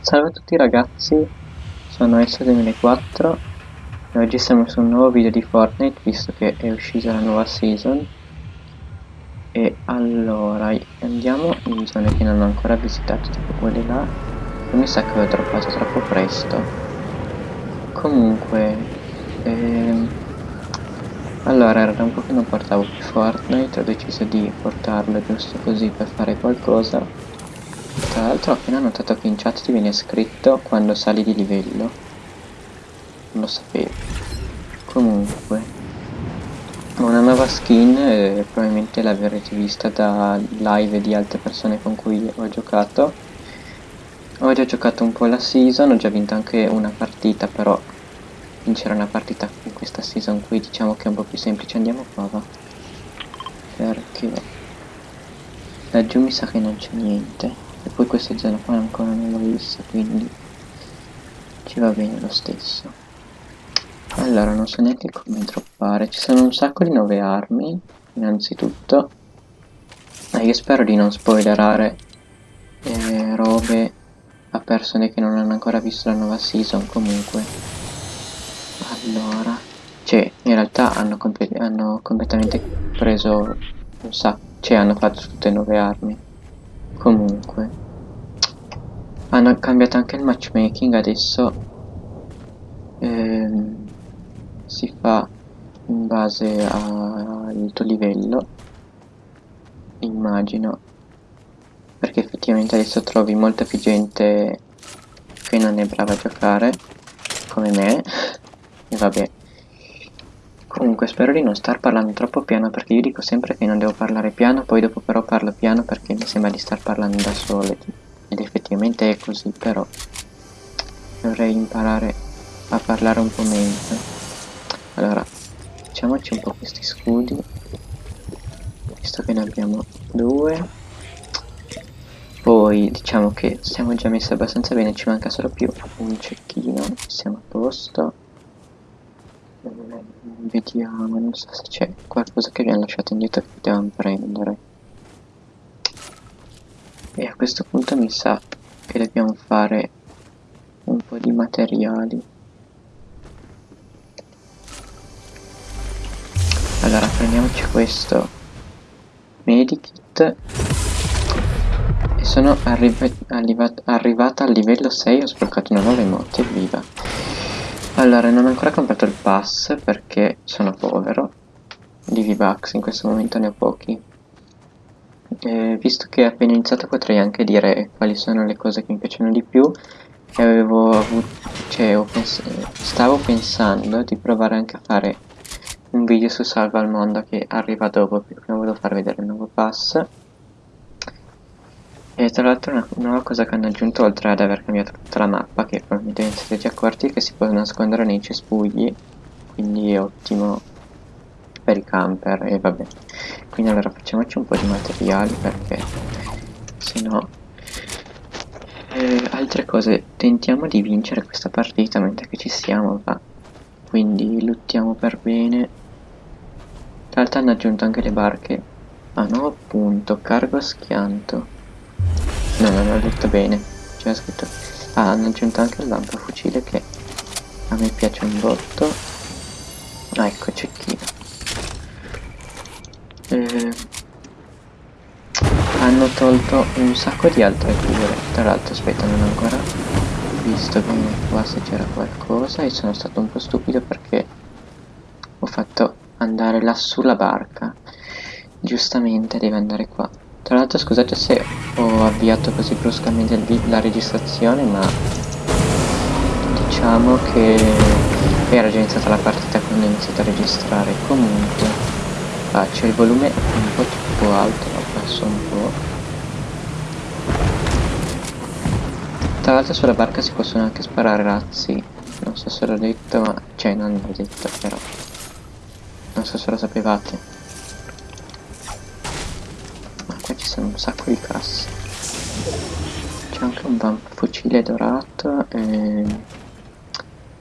Salve a tutti ragazzi, sono S2004 e oggi siamo su un nuovo video di Fortnite visto che è uscita la nuova season. E allora andiamo in zone che non ho ancora visitato tipo quelle là. E mi sa che ho droppato troppo presto. Comunque ehm, allora era da un po' che non portavo più Fortnite ho deciso di portarlo giusto così per fare qualcosa tra l'altro ho appena notato che in chat ti viene scritto quando sali di livello. Non lo sapevo. Comunque. Una nuova skin e probabilmente l'avrete vista da live di altre persone con cui ho giocato. Ho già giocato un po' la season, ho già vinto anche una partita, però vincere una partita in questa season qui diciamo che è un po' più semplice. Andiamo qua, va. Perché laggiù mi sa che non c'è niente e poi questa zona qua ancora non l'ho vista quindi ci va bene lo stesso. Allora non so neanche come droppare. Ci sono un sacco di nuove armi innanzitutto. E io spero di non spoilerare eh, robe a persone che non hanno ancora visto la nuova season comunque. Allora cioè in realtà hanno, comp hanno completamente preso un sacco cioè hanno fatto tutte nuove armi. Comunque hanno cambiato anche il matchmaking adesso ehm, si fa in base al tuo livello immagino. Perché effettivamente adesso trovi molta più gente che non è brava a giocare come me. E vabbè. Comunque spero di non star parlando troppo piano perché io dico sempre che non devo parlare piano, poi dopo però parlo piano perché mi sembra di star parlando da solo ed effettivamente è così, però dovrei imparare a parlare un po' meglio. Allora, facciamoci un po' questi scudi, visto che ne abbiamo due. Poi diciamo che siamo già messi abbastanza bene, ci manca solo più un cecchino, siamo a posto vediamo non so se c'è qualcosa che abbiamo lasciato indietro che potevamo prendere e a questo punto mi sa che dobbiamo fare un po' di materiali. Allora prendiamoci questo medikit. E sono arriva arrivata al livello 6 ho sbloccato una nuova emote viva. Allora, non ho ancora comprato il pass perché sono povero. Di V-Bucks, in questo momento ne ho pochi. Eh, visto che ho appena iniziato potrei anche dire quali sono le cose che mi piacciono di più. E avevo avuto, cioè pens stavo pensando di provare anche a fare un video su Salva al Mondo che arriva dopo, perché prima volevo far vedere il nuovo pass. E tra l'altro una nuova cosa che hanno aggiunto oltre ad aver cambiato tutta la mappa, che probabilmente siete già accorti, che si può nascondere nei cespugli, quindi è ottimo per i camper e vabbè. Quindi allora facciamoci un po' di materiali perché se no... Eh, altre cose, tentiamo di vincere questa partita mentre ci siamo, va. Quindi luttiamo per bene. Tra l'altro hanno aggiunto anche le barche. Ah, nuovo punto, cargo schianto. No, non ho detto bene. C'era scritto... Ah, hanno aggiunto anche il lampafucile che a me piace un botto. Ah, ecco, cecchino. Eh, hanno tolto un sacco di altre cure. Tra l'altro, aspetta, non ho ancora visto bene qua se c'era qualcosa e sono stato un po' stupido perché ho fatto andare lassù la barca. Giustamente deve andare qua. Tra l'altro scusate se ho avviato così bruscamente la registrazione ma diciamo che era già iniziata la partita quando ho iniziato a registrare comunque faccio il volume un po' troppo alto lo passo un po' tra l'altro sulla barca si possono anche sparare razzi. Non so se l'ho detto ma cioè non l'ho detto però. Non so se lo sapevate. Sono un sacco di casse c'è anche un fucile dorato e...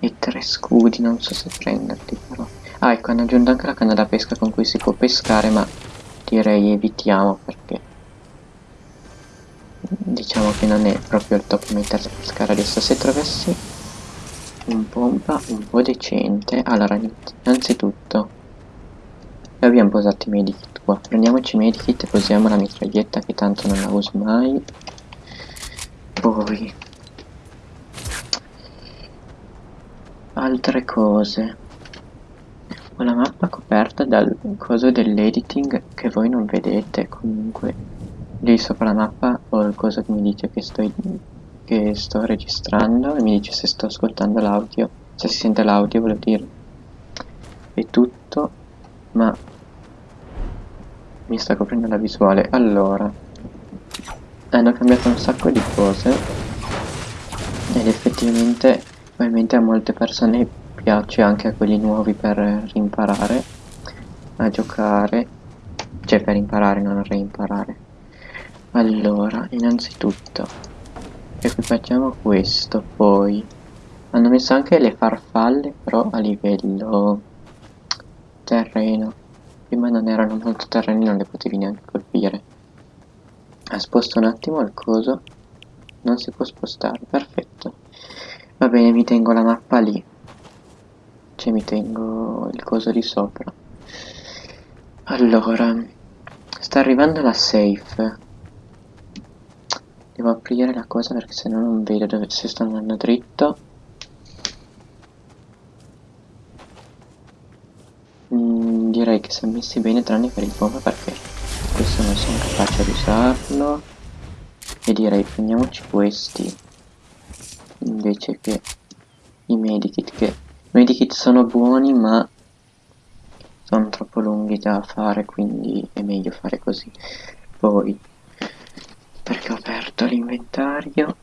e tre scudi non so se prenderli però ah ecco hanno aggiunto anche la canna da pesca con cui si può pescare ma direi evitiamo perché diciamo che non è proprio il top meter scala adesso. Se trovessi un pompa un po' decente allora innanzitutto abbiamo posato i medikit qua. Prendiamoci i medikit e posiamo la mitraglietta che tanto non la uso mai. Poi altre cose la mappa coperta dal coso dell'editing che voi non vedete comunque lì sopra la mappa ho il coso che mi dice che sto, che sto registrando e mi dice se sto ascoltando l'audio se si sente l'audio volevo dire. È tutto ma mi sta coprendo la visuale. Allora hanno cambiato un sacco di cose ed effettivamente Ovviamente a molte persone piace anche a quelli nuovi per rimparare a giocare, cioè per imparare, non reimparare. Allora, innanzitutto, equipaggiamo questo, poi hanno messo anche le farfalle, però a livello terreno. Prima non erano molto terreni, non le potevi neanche colpire. Sposto un attimo il coso, non si può spostare, perfetto. Va bene, mi tengo la mappa lì. Cioè mi tengo il coso di sopra. Allora, sta arrivando la safe. Devo aprire la cosa perché se no non vedo dove se sto andando dritto. Mm, direi che sono messi bene tranne per il bomba perché questo non sono capace di usarlo. E direi prendiamoci questi invece che i medikit che medikit sono buoni ma sono troppo lunghi da fare quindi è meglio fare così. Poi perché ho aperto l'inventario?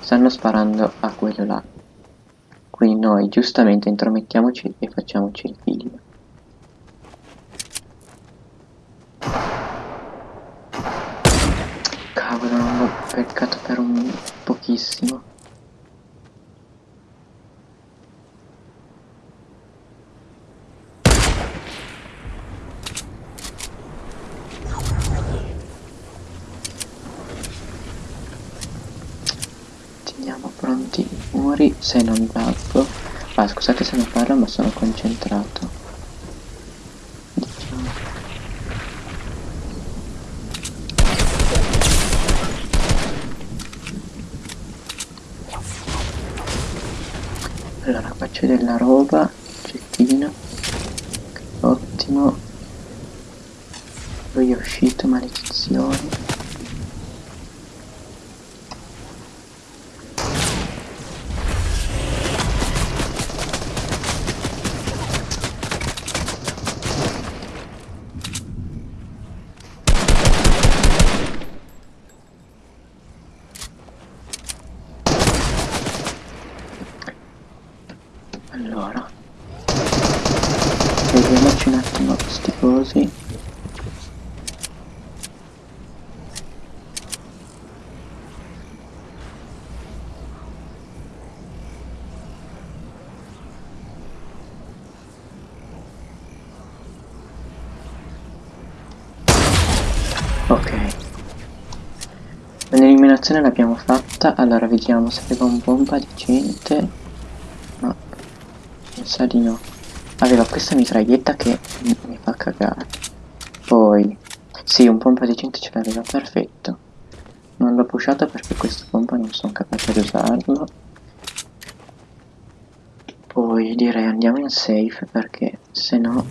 Stanno sparando a quello là. Quindi noi giustamente intromettiamoci e facciamoci il figlio. Peccato per un pochissimo teniamo pronti? I muri se non tappo ah scusate se non parlo ma sono concentrato. Allora faccio della roba cecchino. Ottimo. Poi è uscito maledizione L'eliminazione l'abbiamo fatta, allora vediamo se aveva un bomba decente. No, mi sa di no. Aveva questa mitraglietta che mi fa cagare. Poi, sì, un pompa decente ce l'aveva, perfetto. Non l'ho pushato perché questo pompa non sono capace di usarlo. Poi direi andiamo in safe perché se no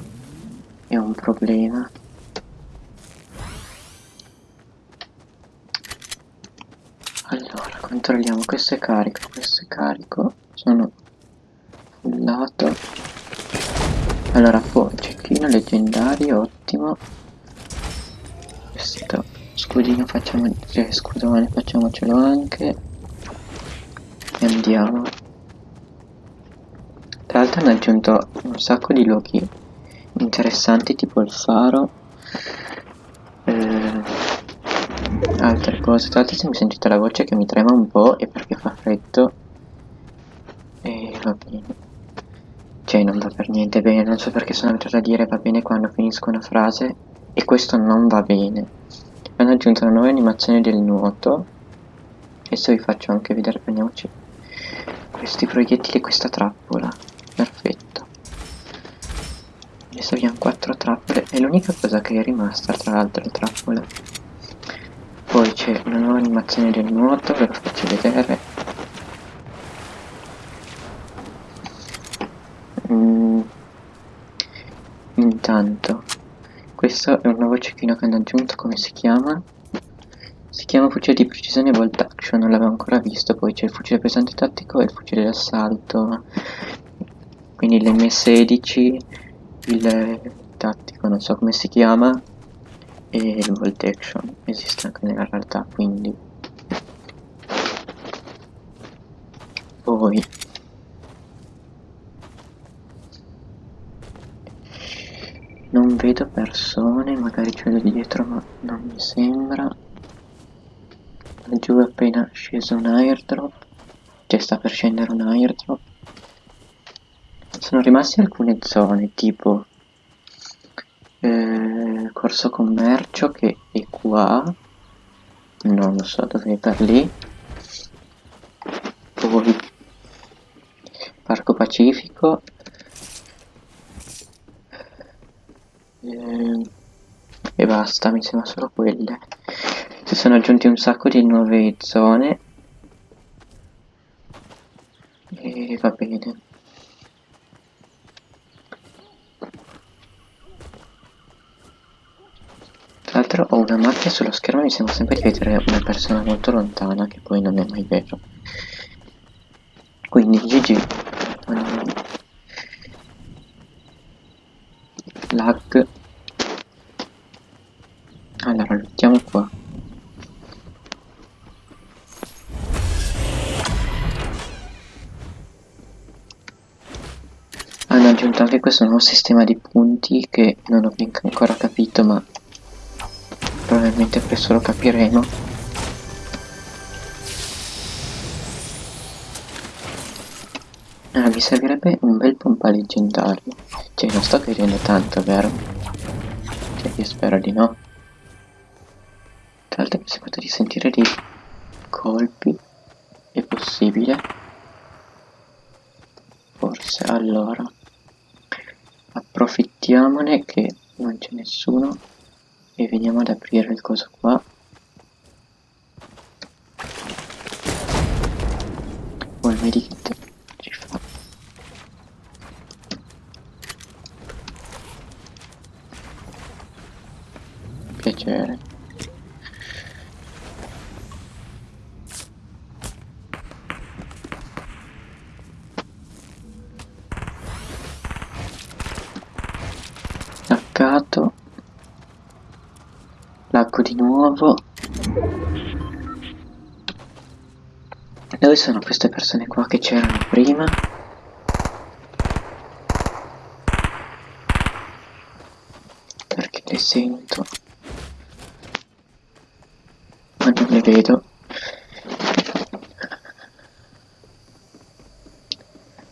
è un problema. allora controlliamo questo è carico questo è carico. Sono fullato allora poi cecchino leggendario ottimo. Questo scudino facciamo cioè scudone facciamocelo anche. E andiamo. Tra l'altro hanno aggiunto un sacco di luoghi interessanti tipo il faro altre cose. Tra l'altro se mi sentite la voce che mi trema un po' è perché fa freddo. E va bene. Cioè non va per niente bene. Non so perché sono abituato a dire va bene quando finisco una frase. E questo non va bene. Hanno aggiunto una nuova animazione del nuoto. Adesso vi faccio anche vedere. Prendiamoci questi proiettili e questa trappola. Perfetto. Adesso abbiamo quattro trappole. È l'unica cosa che è rimasta tra l'altro le trappole poi c'è una nuova animazione del nuoto ve lo faccio vedere. Mm. intanto questo è un nuovo cecchino che hanno aggiunto come si chiama? Si chiama fucile di precisione bolt action non l'avevo ancora visto. Poi c'è il fucile pesante tattico e il fucile d'assalto. Quindi l'M16 il tattico non so come si chiama e il volt action esiste anche nella realtà quindi. Poi. Non vedo persone magari ce l'ho dietro ma non mi sembra. Giù è appena sceso un airdrop. Cioè sta per scendere un airdrop. Sono rimasti alcune zone tipo eh, corso commercio che è qua. Non lo so dove è per lì. Poi parco pacifico. Eh, e basta mi sembra solo quelle. Si sono aggiunti un sacco di nuove zone. E va bene L'altro ho una macchia sullo schermo e mi sembra sempre di vedere una persona molto lontana, che poi non è mai vero. Quindi GG. Lag. Allora, lottiamo qua. Hanno aggiunto anche questo nuovo sistema di punti che non ho ancora capito ma probabilmente presto lo capiremo. Ah mi servirebbe un bel pompa leggendario. Cioè non sto chiedendo tanto vero? cioè io spero di no. Tra l'altro mi sembra di sentire dei colpi. È possibile? Forse allora. Approfittiamone che non c'è nessuno e veniamo ad aprire il coso qua. O il medikit ci fa piacere attaccato L'acqua di nuovo. Dove sono queste persone qua che c'erano prima? Perché le sento. Ma non le vedo.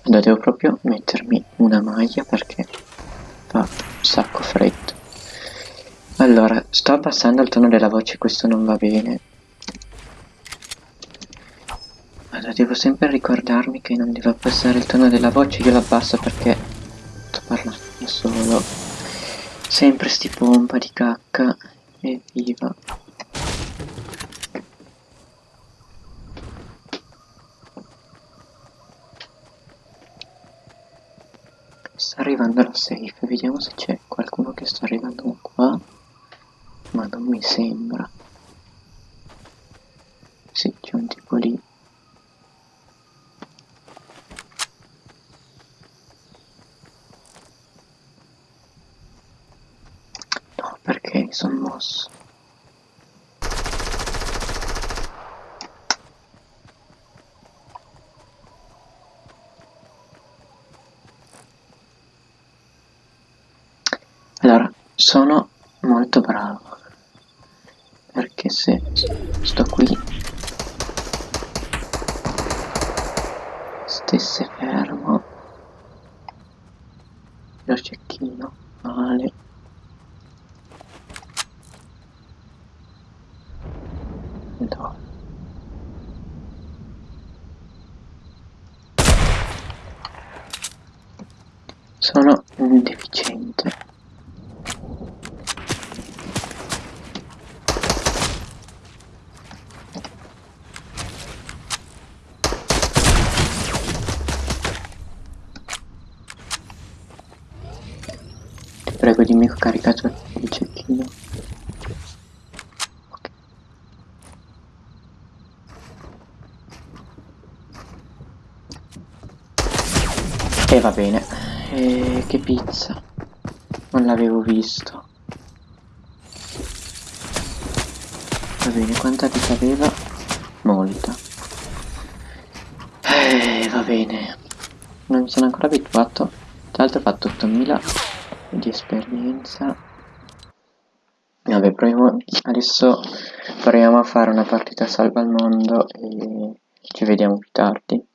Allora devo proprio mettermi una maglia perché fa un sacco freddo. Allora, sto abbassando il tono della voce, questo non va bene. Allora, devo sempre ricordarmi che non devo abbassare il tono della voce, io l'abbasso perché sto parlando da solo. Sempre sti pompa di cacca, evviva. Sta arrivando la safe, vediamo se c'è qualcuno che sta arrivando qua non mi sembra. Sì c'è un tipo lì. No perché sono mosso? Allora sono molto bravo perché se sto qui stesse fermo lo cecchino male Sono un deficiente. Ti prego dimmi che ho caricato il cecchino. E va bene. E che pizza. Non l'avevo visto. Va bene, quanta vita aveva? Molta. Eh, va bene. Non mi sono ancora abituato. Tra l'altro ho fatto 8000 di esperienza. Vabbè, proviamo. Adesso proviamo a fare una partita salva al mondo e ci vediamo più tardi.